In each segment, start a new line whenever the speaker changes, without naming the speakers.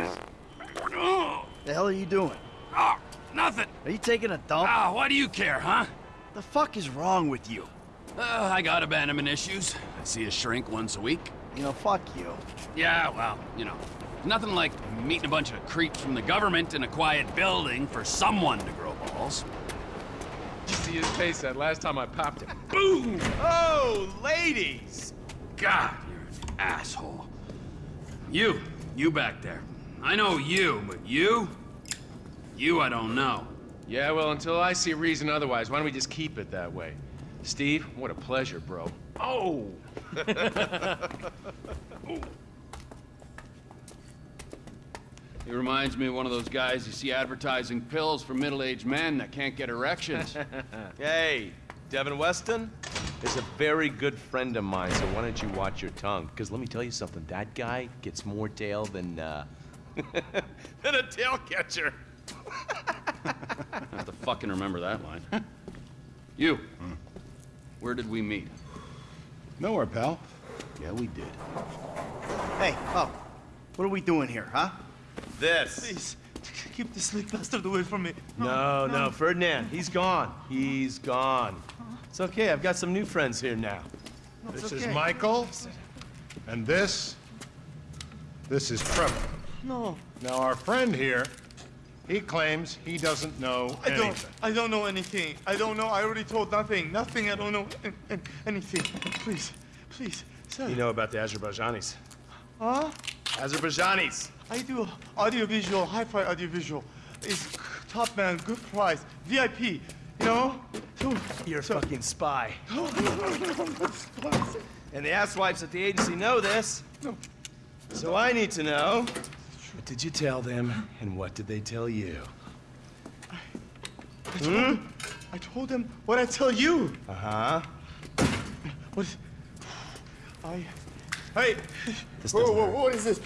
Jesus!
The hell are you doing?
oh, nothing.
Are you taking a dump?
Ah, why do you care, huh?
The fuck is wrong with you?
Uh, I got abandonment issues. I see a shrink once a week.
You know, fuck you.
Yeah, well, you know, nothing like meeting a bunch of creeps from the government in a quiet building for someone to grow balls.
You see his face that last time I popped him.
Boom!
Oh, ladies!
God, you're an asshole. You, you back there. I know you, but you? You I don't know.
Yeah, well, until I see a reason otherwise, why don't we just keep it that way? Steve, what a pleasure, bro. Oh!
He reminds me of one of those guys you see advertising pills for middle-aged men that can't get erections.
Hey, Devin Weston is a very good friend of mine, so why don't you watch your tongue? Because let me tell you something, that guy gets more tail than, uh, than a tail catcher.
I have to fucking remember that line. you, where did we meet?
Nowhere, pal.
Yeah, we did.
Hey, oh, what are we doing here, huh?
This.
Please, keep this slick bastard away from me.
No, no, Ferdinand, he's gone. He's gone. It's okay, I've got some new friends here now.
This
okay.
is Michael, and this, this is Trevor.
No,
Now, our friend here, he claims he doesn't know
I
anything.
don't. I don't know anything. I don't know. I already told nothing. Nothing. I don't know an- an- anything. Please, please, sir.
You know about the Azerbaijanis.
Huh?
Azerbaijanis!
I do audiovisual, hi-fi audiovisual. It's top man, good price, VIP. You know? So,
You're a
so-
fucking spy. And the asswipes at the agency know this. No. So I need to know. What did you tell them, and what did they tell you?
I told, him, I told them what I tell you.
Uh-huh.
What? is- I. Hey.
This
whoa,
doesn't
whoa, what is this?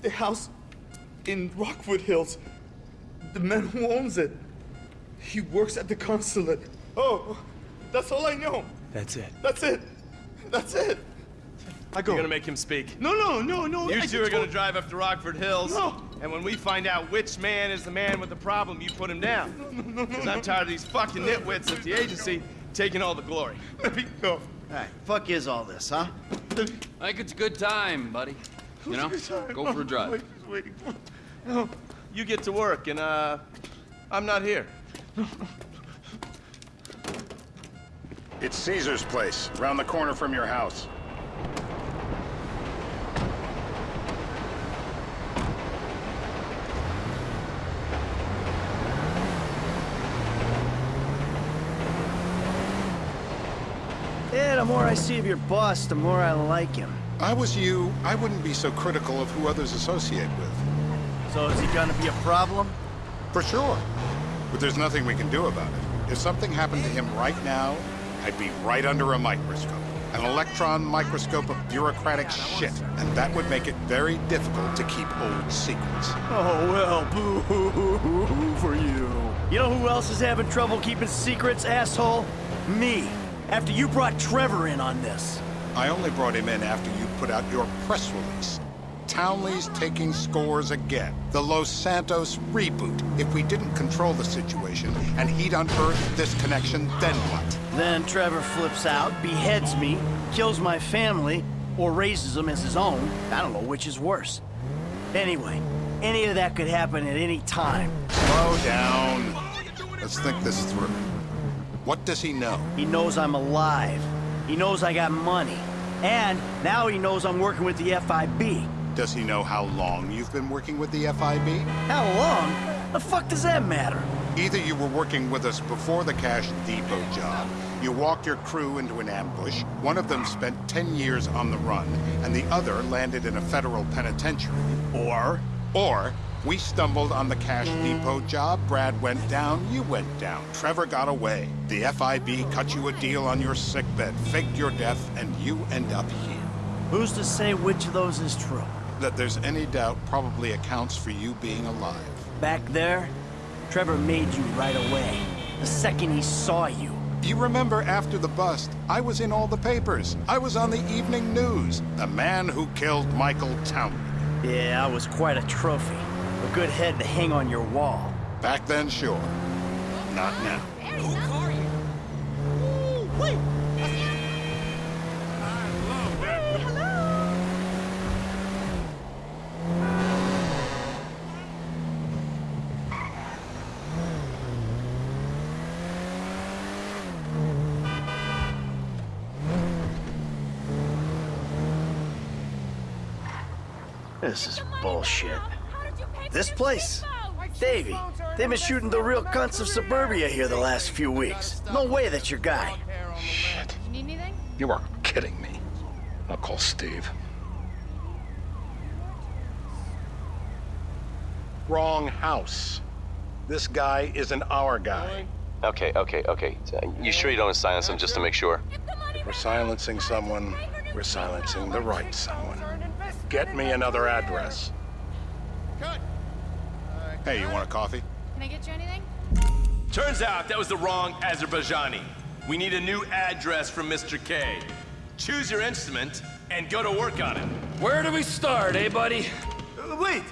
The house in Rockford Hills. The man who owns it. He works at the consulate. Oh, that's all I know.
That's it.
That's it. That's it. I go.
You're gonna make him speak.
No, no, no, no.
You
I
two are gonna drive up to Rockford Hills.
No.
And when we find out which man is the man with the problem, you put him down. No, no, Because I'm tired of these fucking nitwits at the agency taking all the glory.
Let me go.
Hey, fuck is all this, huh?
Let
I think it's a good time, buddy. You know, go for a drive.
Wait, just waiting. No.
You get to work, and, uh, I'm not here.
It's Caesar's place, around the corner from your house.
Yeah, the more I see of your boss, the more I like him.
I was you, I wouldn't be so critical of who others associate with.
So is he gonna be a problem?
For sure. But there's nothing we can do about it. If something happened to him right now, I'd be right under a microscope. An electron microscope of bureaucratic shit. And that would make it very difficult to keep old secrets.
Oh, well, boo for you. You know who else is having trouble keeping secrets, asshole? Me. After you brought Trevor in on this.
I only brought him in after you put out your press release. Townley's taking scores again. The Los Santos reboot. If we didn't control the situation and he'd unearthed this connection, then what?
Then Trevor flips out, beheads me, kills my family, or raises them as his own. I don't know which is worse. Anyway, any of that could happen at any time.
Slow down. Let's think this through. What does he know?
He knows I'm alive. He knows I got money. And now he knows I'm working with the FIB.
Does he know how long you've been working with the FIB?
How long? The fuck does that matter?
Either you were working with us before the Cash Depot job, you walked your crew into an ambush, one of them spent 10 years on the run, and the other landed in a federal penitentiary.
Or
Or we stumbled on the Cash Depot job, Brad went down, you went down, Trevor got away. The FIB cut you a deal on your sickbed, faked your death, and you end up here.
who's to say which of those is true?
That there's any doubt probably accounts for you being alive.
Back there, Trevor made you right away. The second he saw you.
You remember after the bust, I was in all the papers. I was on the evening news. The man who killed Michael Townley.
Yeah, I was quite a trophy. A good head to hang on your wall.
Back then, sure. Not now.
who are you This is bullshit. This place? Davy, they've been shooting the real cunts of suburbia here the last few weeks. No way that's your guy.
Shit.
You need anything?
You are kidding me. I'll call Steve. Wrong house. This guy isn't our guy.
Okay, okay, okay. You sure you don't want to silence him just to make sure?
If we're silencing someone, we're silencing the right someone. Get me another address.
Hey, you want a coffee?
Can I get you anything?
Turns out that was the wrong Azerbaijani. We need a new address from Mr. K. Choose your instrument and go to work on it.
Where do we start, eh, buddy?
Uh, wait!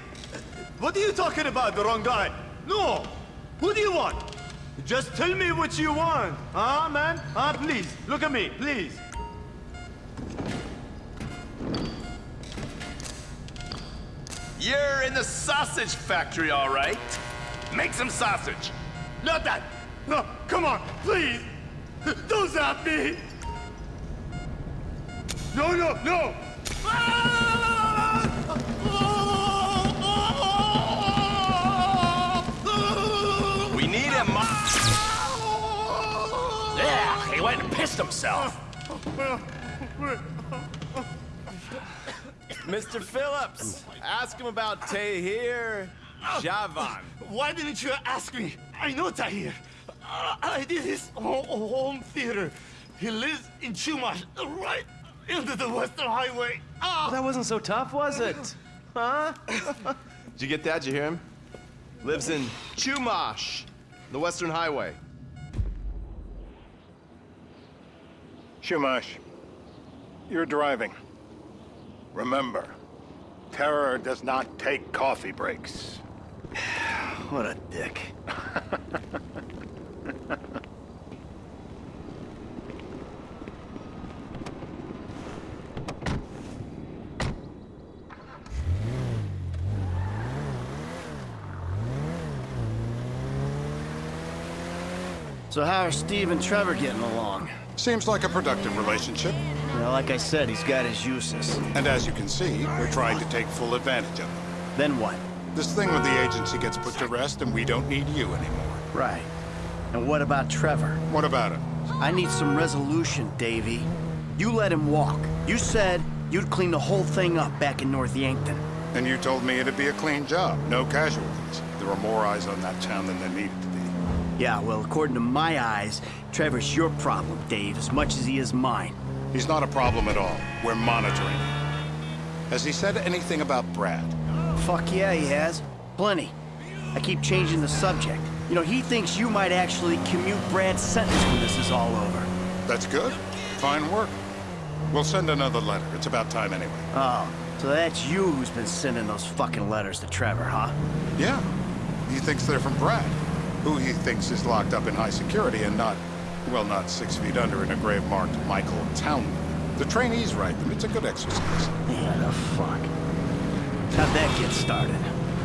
What are you talking about, the wrong guy? No! Who do you want? Just tell me what you want, huh, man? Huh, please, look at me, please.
You're in the sausage factory, all right. Make some sausage.
Not that! No, come on, please! Don't zap me! No, no, no!
We need him.
Yeah, he went and pissed himself.
Mr. Phillips, ask him about Tahir Javan.
Why didn't you ask me? I know Tahir. Uh, I did his ho- home theater. He lives in Chumash, right into the Western Highway. Ah!
That wasn't so tough, was it? Huh?
Did you get that? Did you hear him? Lives in Chumash, the Western Highway.
Chumash, you're driving. Remember, terror does not take coffee breaks.
What a dick. So how are Steve and Trevor getting along?
Seems like a productive relationship.
Know, like I said, he's got his uses.
And as you can see, we're trying to take full advantage of them.
Then what?
This thing with the agency gets put to rest, and we don't need you anymore.
Right. And what about Trevor?
What about him?
I need some resolution, Davy. You let him walk. You said you'd clean the whole thing up back in North Yankton.
And you told me it'd be a clean job, no casualties. There were more eyes on that town than there needed to be.
Yeah, well, according to my eyes, Trevor's your problem, Dave, as much as he is mine.
He's not a problem at all. We're monitoring him. Has he said anything about Brad?
Fuck yeah, he has. Plenty. I keep changing the subject. You know, he thinks you might actually commute Brad's sentence when this is all over.
That's good. Fine work. We'll send another letter. It's about time anyway.
Oh, so that's you who's been sending those fucking letters to Trevor, huh?
Yeah. He thinks they're from Brad, who he thinks is locked up in high security and not, well, not six feet under in a grave marked Michael Townley. The trainees write them. It's a good exercise.
Yeah, the fuck. How'd that get started?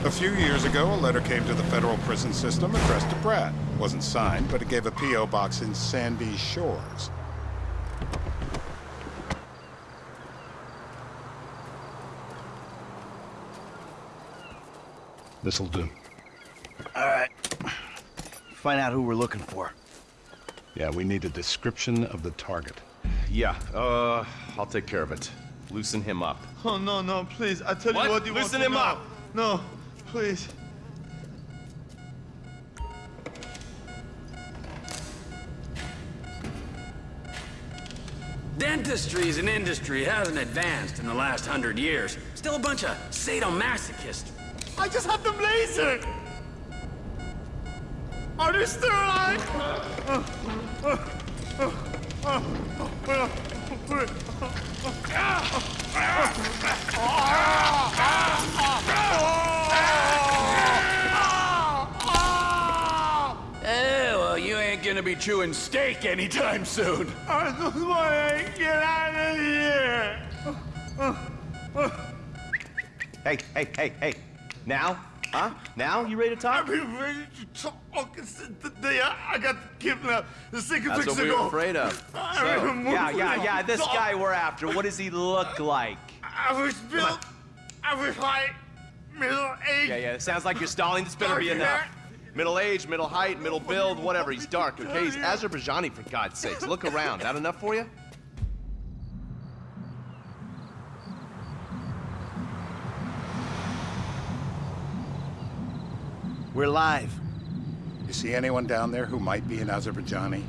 A few years ago, a letter came to the federal prison system addressed to Brad. It Wasn't signed, but it gave a P.O. box in Sandy Shores.
This'll do.
All right. Find out who we're looking for.
Yeah, we need a description of the target.
Yeah, uh, I'll take care of it. Loosen him up.
Oh, no, no, please. I tell
What?
you what you
Loosen
want to
him
know.
up.
No, please.
Dentistry Dentistry's an industry hasn't advanced in the last hundred years. Still a bunch of sadomasochists.
I just have the laser. Are they still alive?
Oh, well, you ain't gonna be chewing steak anytime soon.
I just wanna get out of here.
Hey, hey, hey, hey. Now, Huh? Now? You ready to talk?
I've been ready to talk since the day I, I got kidnapped the six
That's
weeks
what we
ago.
were afraid of. So, yeah, yeah, yeah. This
talk.
guy we're after, what does he look like?
I was built. I was high, middle age.
Yeah, yeah. It sounds like you're stalling. This better be enough. Middle age, middle height, middle build, whatever. He's dark, okay? He's Azerbaijani, for God's sakes. Look around. That enough for you?
We're live.
You see anyone down there who might be an Azerbaijani?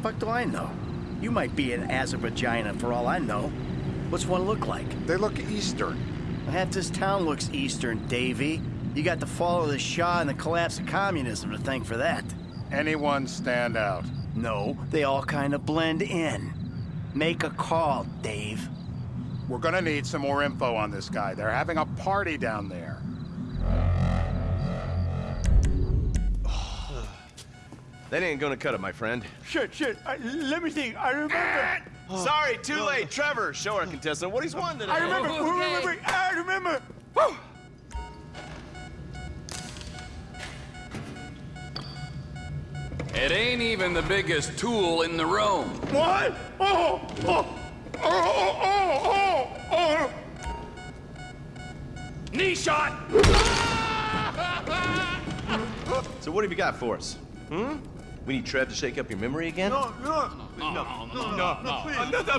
Fuck do I know? You might be an Azerbaijan for all I know. What's one look like?
They look Eastern.
Half this town looks Eastern, Davy. You got the fall of the Shah and the collapse of communism to thank for that.
Anyone stand out?
No, they all kind of blend in. Make a call, Dave.
We're gonna need some more info on this guy. They're having a party down there.
That ain't gonna cut it, my friend.
Shit, shit. I, let me think. I remember.
Sorry, too late. Trevor, show our contestant what he's won today.
I remember. I remember. I remember. Woo!
It ain't even the biggest tool in the room.
What? Oh, oh, oh, oh, oh, oh,
Knee shot!
So what have you got for us? Hmm? We need Trev to shake up your memory again?
No, no, no, no, no, no, no, please. No, no,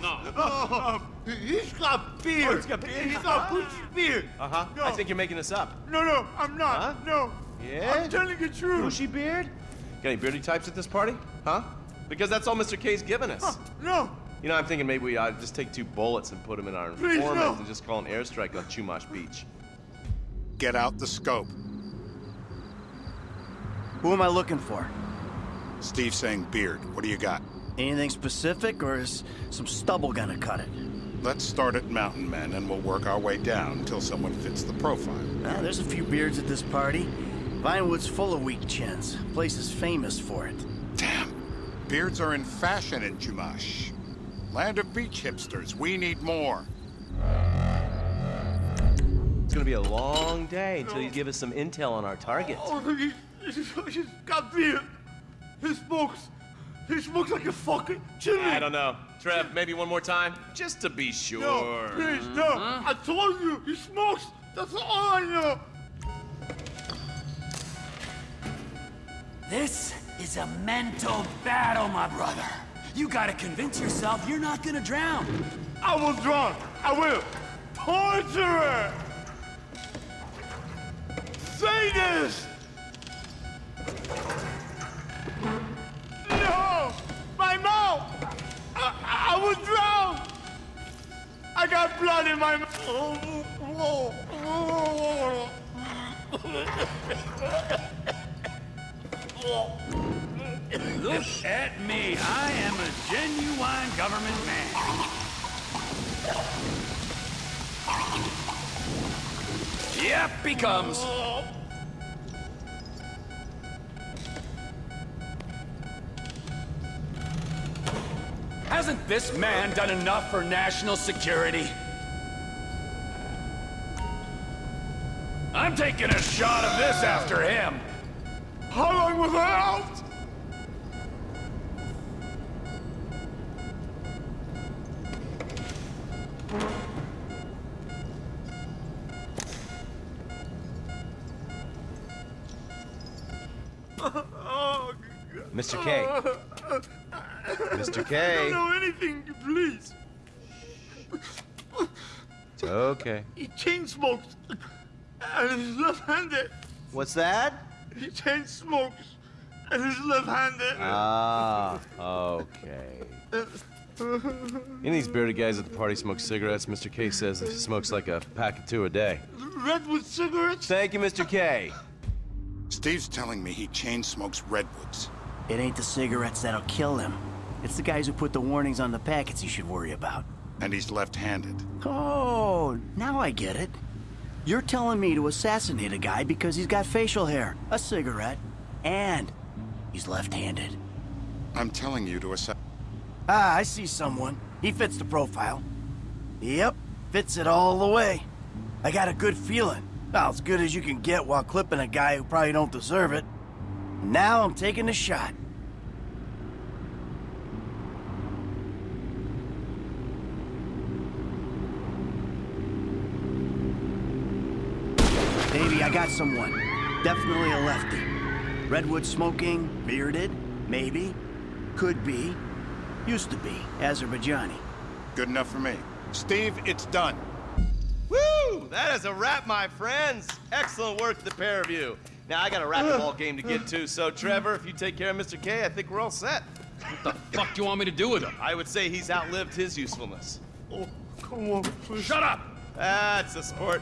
no, no. Oh, he's got beard.
Oh, he's got beard?
He's got bushy beard.
Uh-huh.
No.
I think you're making this up.
No, no, I'm not.
Huh?
No.
Yeah?
I'm telling the truth.
Bushy beard? Got any beardy types at this party? Huh? Because that's all Mr. K's given us.
No.
You know, I'm thinking maybe we ought to just take two bullets and put them in our
Please,
informant
no.
and just call an airstrike on Chumash Beach.
Get out the scope.
Who am I looking for?
Steve saying beard. What do you got?
Anything specific, or is some stubble gonna cut it?
Let's start at Mountain Men and we'll work our way down until someone fits the profile.
Nah, there's a few beards at this party. Vinewood's full of weak chins. Place is famous for it.
Damn. Beards are in fashion in Chumash. Land of beach hipsters. We need more.
It's gonna be a long day until you give us some intel on our target.
Oh, he, he's, he's got beard. He smokes. He smokes like a fucking chimney.
I don't know. Trev, maybe one more time? Just to be sure.
No, please, no. I told you, he smokes. That's all I know.
This is a mental battle, my brother. You gotta convince yourself you're not gonna drown.
I will drown. I will. Torture. Say I, I will drown. I got blood in my mouth.
Look at me. I am a genuine government man.
Yep, he comes. Hasn't this man done enough for national security? I'm taking a shot of this after him.
How long was I out?
Mr. K. Mr.
I
K.
don't know anything, please.
Okay.
He chain smokes. And he's left-handed.
What's that?
He chain smokes. And he's left-handed.
Ah, okay. Any of these bearded guys at the party smoke cigarettes? Mr. K says he smokes like a pack of two a day.
Redwood cigarettes?
Thank you, Mr. K.
Steve's telling me he chain smokes redwoods.
It ain't the cigarettes that'll kill him. It's the guys who put the warnings on the packets you should worry about.
And he's left-handed.
Oh, now I get it. You're telling me to assassinate a guy because he's got facial hair, a cigarette, and he's left-handed.
I'm telling you to assess.
Ah, I see someone. He fits the profile. Yep, fits it all the way. I got a good feeling. About as good as you can get while clipping a guy who probably don't deserve it. Now I'm taking the shot. Baby, I got someone. Definitely a lefty. Redwood smoking, bearded, maybe, could be, used to be, Azerbaijani.
Good enough for me. Steve, it's done.
Woo! That is a wrap, my friends. Excellent work, the pair of you. Now I got a racquetball game to get to, so Trevor, if you take care of Mr. K, I think we're all set.
What the fuck do you want me to do with him?
I would say he's outlived his usefulness.
Oh, come on, please.
Shut up!
That's a sport.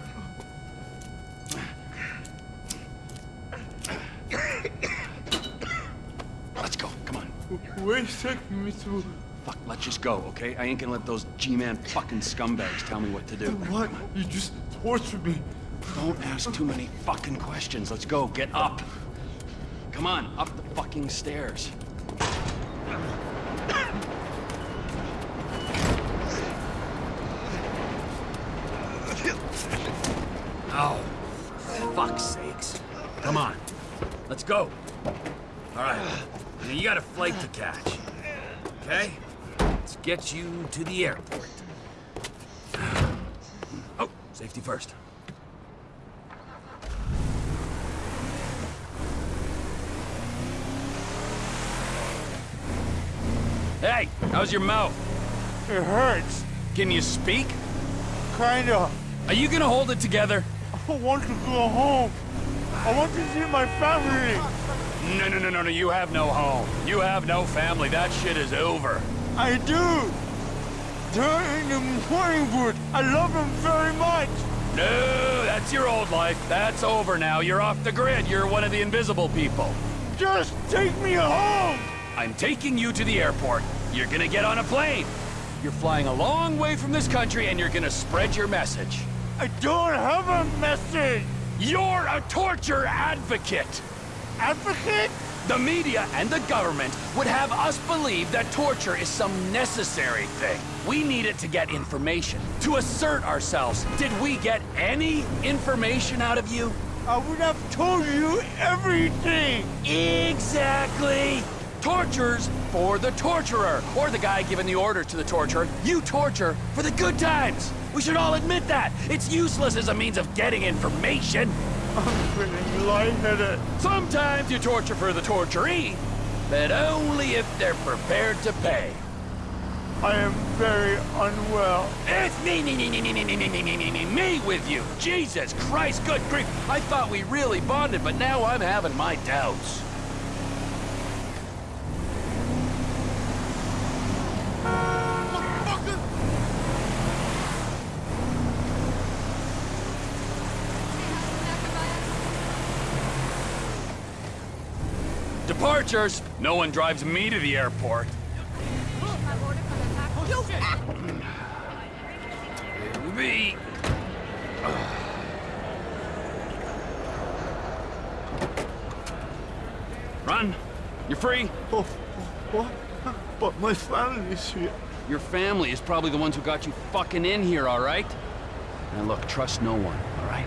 Let's go, come on.
Where you taking?
Fuck, let's just go, okay? I ain't gonna let those G-Man fucking scumbags tell me what to do.
What? You just tortured me.
Don't ask too many fucking questions. Let's go, get up. Come on, up the fucking stairs. Oh, fuck's sakes. Come on, let's go. All right, you got a flight to catch, okay? Let's get you to the airport. Oh, safety first. Hey, how's your mouth?
It hurts.
Can you speak?
Kinda.
Are you gonna hold it together?
I want to go home. I want to see my family.
No, no, no, no, no, you have no home. You have no family. That shit is over.
I do. They're in the Morningwood. I love them very much.
No, that's your old life. That's over now. You're off the grid. You're one of the invisible people.
Just take me home.
I'm taking you to the airport. You're gonna get on a plane. You're flying a long way from this country and you're gonna spread your message.
I don't have a message.
You're a torture advocate.
Advocate?
The media and the government would have us believe that torture is some necessary thing. We need it to get information, to assert ourselves. Did we get any information out of you?
I would have told you everything.
Exactly! Tortures for the torturer, or the guy giving the order to the torturer. You torture for the good times. We should all admit that. It's useless as a means of getting information.
I'm feeling lightheaded.
Sometimes you torture for the torturee, but only if they're prepared to pay.
I am very unwell.
It's me, me, me, me, me, me, me, me, me, me, me, me, me with you. Jesus Christ, good grief. I thought we really bonded, but now I'm having my doubts. Departures. No one drives me to the airport. Me. Run. You're free.
Oh, what? But my family's here.
Your family is probably the ones who got you fucking in here, all right? Now look, trust no one, all right?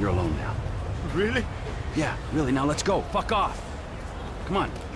You're alone now.
Really?
Yeah, really, now let's go. Fuck off. Come on.